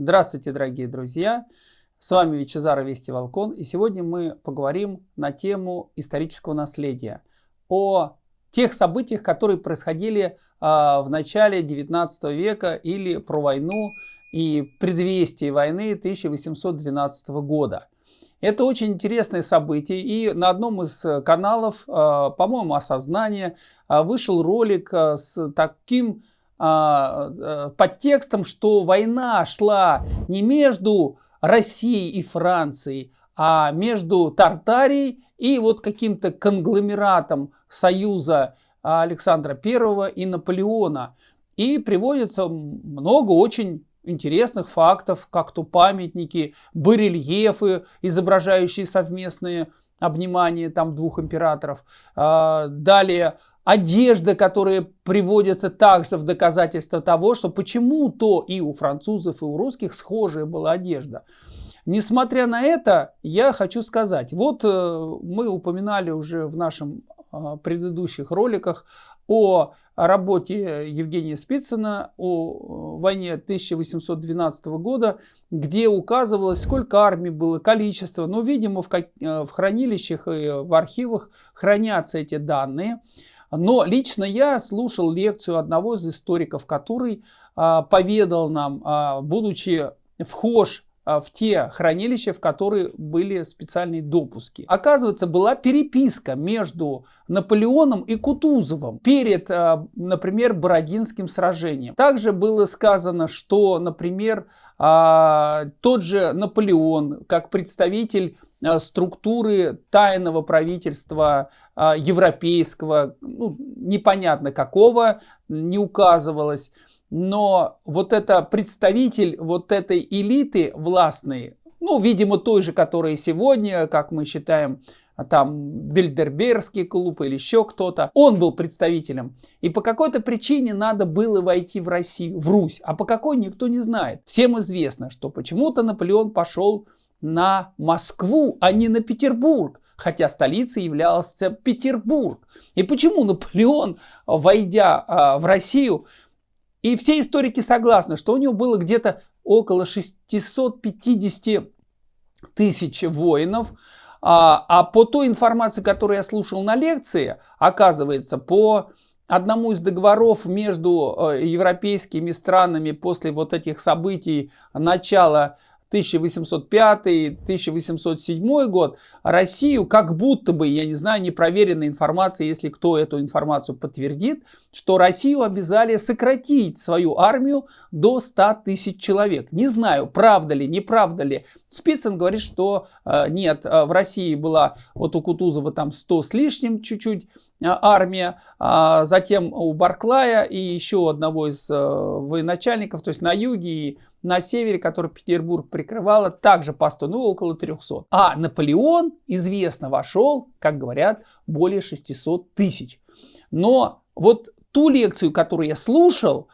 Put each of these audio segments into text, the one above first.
Здравствуйте, дорогие друзья! С вами Вичезара Вести Волкон, и сегодня мы поговорим на тему исторического наследия, о тех событиях, которые происходили э, в начале 19 века или про войну и предвестие войны 1812 года. Это очень интересное событие, и на одном из каналов, э, по-моему, «Осознание», э, вышел ролик с таким а, под текстом, что война шла не между Россией и Францией, а между Тартарией и вот каким-то конгломератом союза Александра I и Наполеона. И приводится много очень интересных фактов, как то памятники, барельефы, изображающие совместные обнимания там двух императоров. А, далее одежда, которая приводится также в доказательство того, что почему-то и у французов, и у русских схожая была одежда. Несмотря на это, я хочу сказать, вот э, мы упоминали уже в нашем предыдущих роликах о работе Евгения Спицына о э, войне 1812 года, где указывалось, сколько армий было, количество. Но, видимо, в, э, в хранилищах и в архивах хранятся эти данные. Но лично я слушал лекцию одного из историков, который поведал нам, а, будучи вхож в те хранилища, в которые были специальные допуски. Оказывается, была переписка между Наполеоном и Кутузовым перед, а, например, Бородинским сражением. Также было сказано, что, например, а, тот же Наполеон, как представитель структуры тайного правительства европейского, ну, непонятно какого, не указывалось. Но вот это представитель вот этой элиты властной, ну, видимо, той же, которая сегодня, как мы считаем, там Бельдербергский клуб или еще кто-то, он был представителем. И по какой-то причине надо было войти в Россию, в Русь, а по какой никто не знает. Всем известно, что почему-то Наполеон пошел на Москву, а не на Петербург, хотя столицей являлся Петербург. И почему Наполеон, войдя а, в Россию, и все историки согласны, что у него было где-то около 650 тысяч воинов, а, а по той информации, которую я слушал на лекции, оказывается, по одному из договоров между э, европейскими странами после вот этих событий начала 1805-1807 год, Россию как будто бы, я не знаю, непроверенная информация, если кто эту информацию подтвердит, что Россию обязали сократить свою армию до 100 тысяч человек. Не знаю, правда ли, неправда ли. Спицын говорит, что э, нет, э, в России была вот у Кутузова там 100 с лишним чуть-чуть армия, а затем у Барклая и еще одного из военачальников, то есть на юге и на севере, который Петербург прикрывала, также по 100, ну около 300. А Наполеон, известно, вошел, как говорят, более 600 тысяч. Но вот ту лекцию, которую я слушал,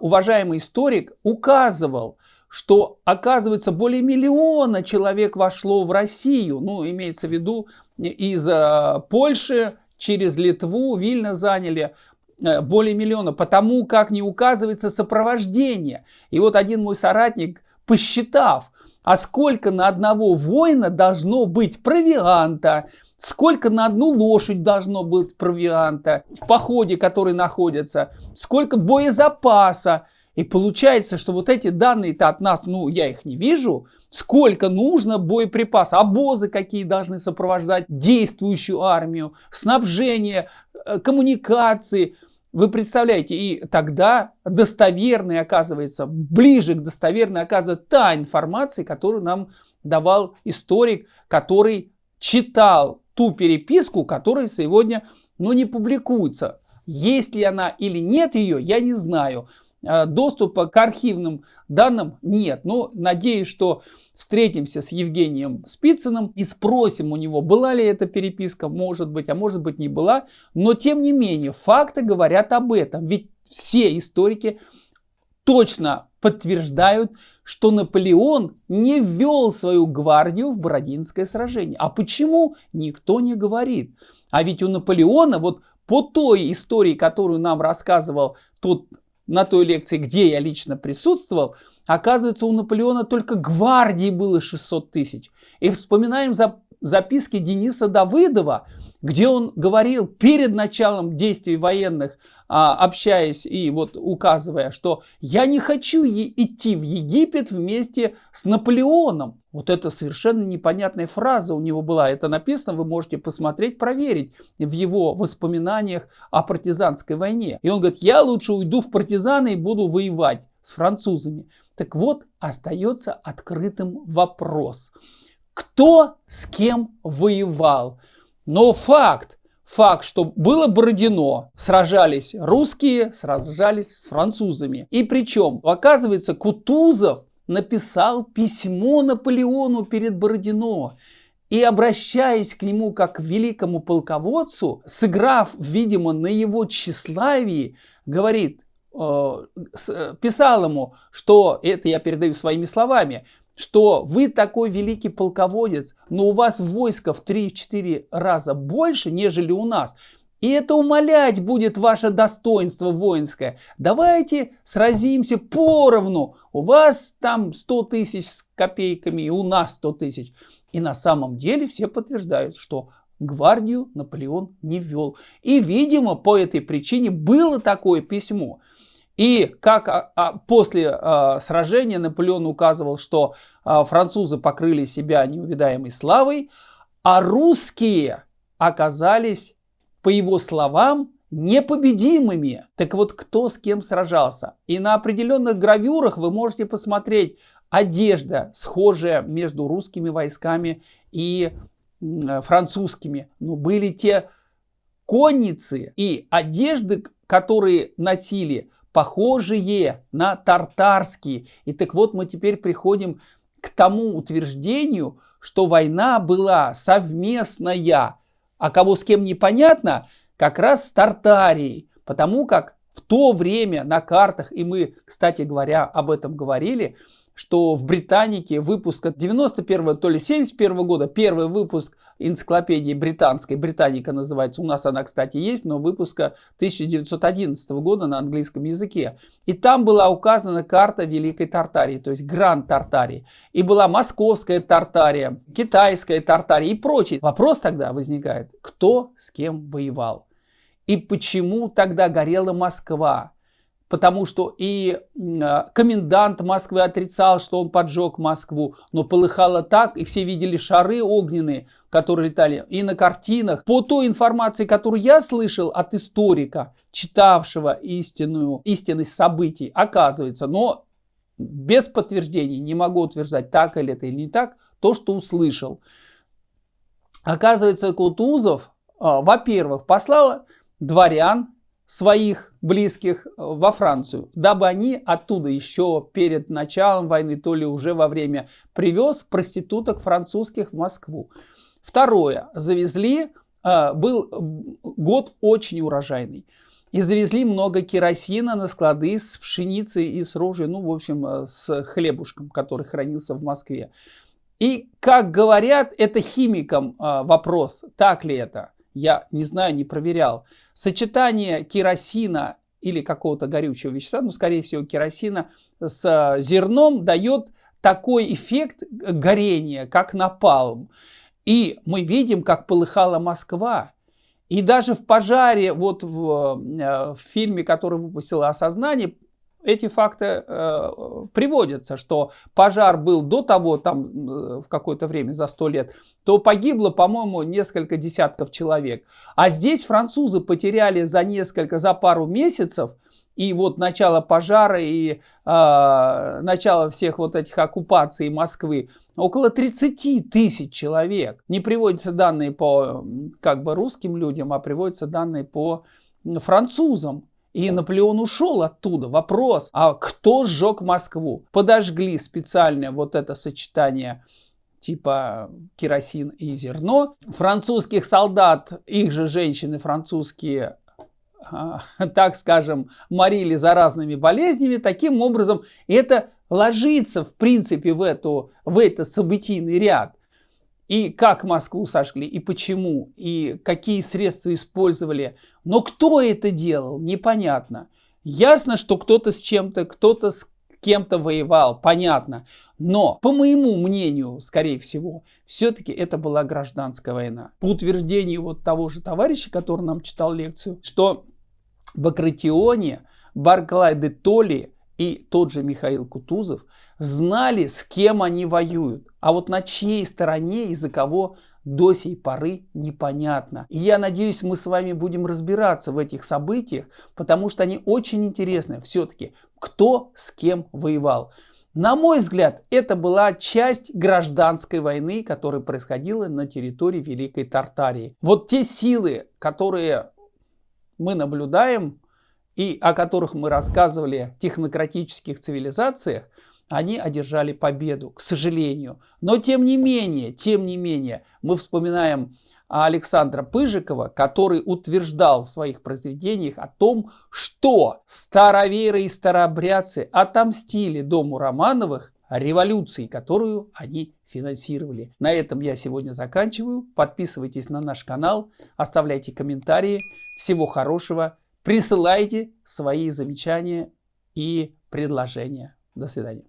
уважаемый историк указывал, что, оказывается, более миллиона человек вошло в Россию, ну, имеется в виду из э, Польши через Литву, Вильно заняли э, более миллиона, потому как не указывается сопровождение. И вот один мой соратник, посчитав, а сколько на одного воина должно быть провианта, сколько на одну лошадь должно быть провианта в походе, который находится, сколько боезапаса, и получается, что вот эти данные-то от нас, ну, я их не вижу. Сколько нужно боеприпасов, обозы какие должны сопровождать действующую армию, снабжение, э, коммуникации. Вы представляете, и тогда достоверной оказывается, ближе к достоверной оказывается та информация, которую нам давал историк, который читал ту переписку, которая сегодня ну, не публикуется. Есть ли она или нет ее, я не знаю. Э, доступа к архивным данным нет. Но надеюсь, что встретимся с Евгением Спицыным и спросим у него, была ли эта переписка, может быть, а может быть не была. Но тем не менее, факты говорят об этом. Ведь все историки точно подтверждают, что Наполеон не ввел свою гвардию в Бородинское сражение. А почему? Никто не говорит. А ведь у Наполеона, вот по той истории, которую нам рассказывал тот на той лекции, где я лично присутствовал, оказывается, у Наполеона только гвардии было 600 тысяч. И вспоминаем за записки Дениса Давыдова, где он говорил перед началом действий военных, а, общаясь и вот указывая, что я не хочу идти в Египет вместе с Наполеоном. Вот это совершенно непонятная фраза у него была. Это написано, вы можете посмотреть, проверить в его воспоминаниях о партизанской войне. И он говорит, я лучше уйду в партизаны и буду воевать с французами. Так вот, остается открытым вопрос. Кто с кем воевал? Но факт, факт, что было Бородино, сражались русские, сражались с французами. И причем, оказывается, Кутузов написал письмо Наполеону перед Бородино. И обращаясь к нему как к великому полководцу, сыграв, видимо, на его тщеславии, говорит, писал ему, что, это я передаю своими словами, что вы такой великий полководец, но у вас войско в 3-4 раза больше, нежели у нас. И это умалять будет ваше достоинство воинское. Давайте сразимся поровну. У вас там 100 тысяч с копейками, и у нас 100 тысяч. И на самом деле все подтверждают, что гвардию Наполеон не вел. И, видимо, по этой причине было такое письмо. И как а, а, после а, сражения Наполеон указывал, что а, французы покрыли себя неувидаемой славой, а русские оказались, по его словам, непобедимыми. Так вот, кто с кем сражался? И на определенных гравюрах вы можете посмотреть одежда, схожая между русскими войсками и французскими. Но были те конницы и одежды, которые носили похожие на тартарские. И так вот мы теперь приходим к тому утверждению, что война была совместная, а кого с кем непонятно, как раз с Тартарией, потому как в то время на картах, и мы, кстати говоря, об этом говорили, что в Британике выпуска 91 то ли 71 года, первый выпуск энциклопедии британской, Британика называется, у нас она, кстати, есть, но выпуска 1911 года на английском языке. И там была указана карта Великой Тартарии, то есть Гранд Тартарии. И была Московская Тартария, Китайская Тартария и прочее. Вопрос тогда возникает, кто с кем воевал? И почему тогда горела Москва? Потому что и а, комендант Москвы отрицал, что он поджег Москву, но полыхало так, и все видели шары огненные, которые летали, и на картинах. По той информации, которую я слышал от историка, читавшего истинную, истинность событий, оказывается, но без подтверждений, не могу утверждать, так или это или не так, то, что услышал. Оказывается, Кутузов, а, во-первых, послал дворян своих близких э, во Францию, дабы они оттуда еще перед началом войны, то ли уже во время, привез проституток французских в Москву. Второе. Завезли, э, был год очень урожайный. И завезли много керосина на склады с пшеницей и с рожей, ну, в общем, э, с хлебушком, который хранился в Москве. И, как говорят, это химикам вопрос, так ли это я не знаю, не проверял. Сочетание керосина или какого-то горючего вещества, ну, скорее всего, керосина с э, зерном дает такой эффект горения, как напалм. И мы видим, как полыхала Москва. И даже в пожаре, вот в, э, в фильме, который выпустила «Осознание», эти факты э, приводятся, что пожар был до того, там э, в какое-то время, за сто лет, то погибло, по-моему, несколько десятков человек. А здесь французы потеряли за несколько, за пару месяцев, и вот начало пожара и э, начало всех вот этих оккупаций Москвы около 30 тысяч человек. Не приводятся данные по как бы русским людям, а приводятся данные по французам. И Наполеон ушел оттуда. Вопрос, а кто сжег Москву? Подожгли специальное вот это сочетание типа керосин и зерно. Французских солдат, их же женщины французские, а, так скажем, морили заразными болезнями. Таким образом, это ложится, в принципе, в, эту, в этот событийный ряд и как Москву сожгли, и почему, и какие средства использовали. Но кто это делал, непонятно. Ясно, что кто-то с чем-то, кто-то с кем-то воевал, понятно. Но, по моему мнению, скорее всего, все-таки это была гражданская война. По утверждению вот того же товарища, который нам читал лекцию, что в Акратионе Барклай де Толли и тот же Михаил Кутузов знали, с кем они воюют. А вот на чьей стороне и за кого до сей поры непонятно. И я надеюсь, мы с вами будем разбираться в этих событиях, потому что они очень интересны. Все-таки, кто с кем воевал. На мой взгляд, это была часть гражданской войны, которая происходила на территории Великой Тартарии. Вот те силы, которые мы наблюдаем и о которых мы рассказывали в технократических цивилизациях, они одержали победу, к сожалению. Но тем не менее, тем не менее, мы вспоминаем Александра Пыжикова, который утверждал в своих произведениях о том, что староверы и старообрядцы отомстили дому Романовых революции, которую они финансировали. На этом я сегодня заканчиваю. Подписывайтесь на наш канал, оставляйте комментарии. Всего хорошего. Присылайте свои замечания и предложения. До свидания.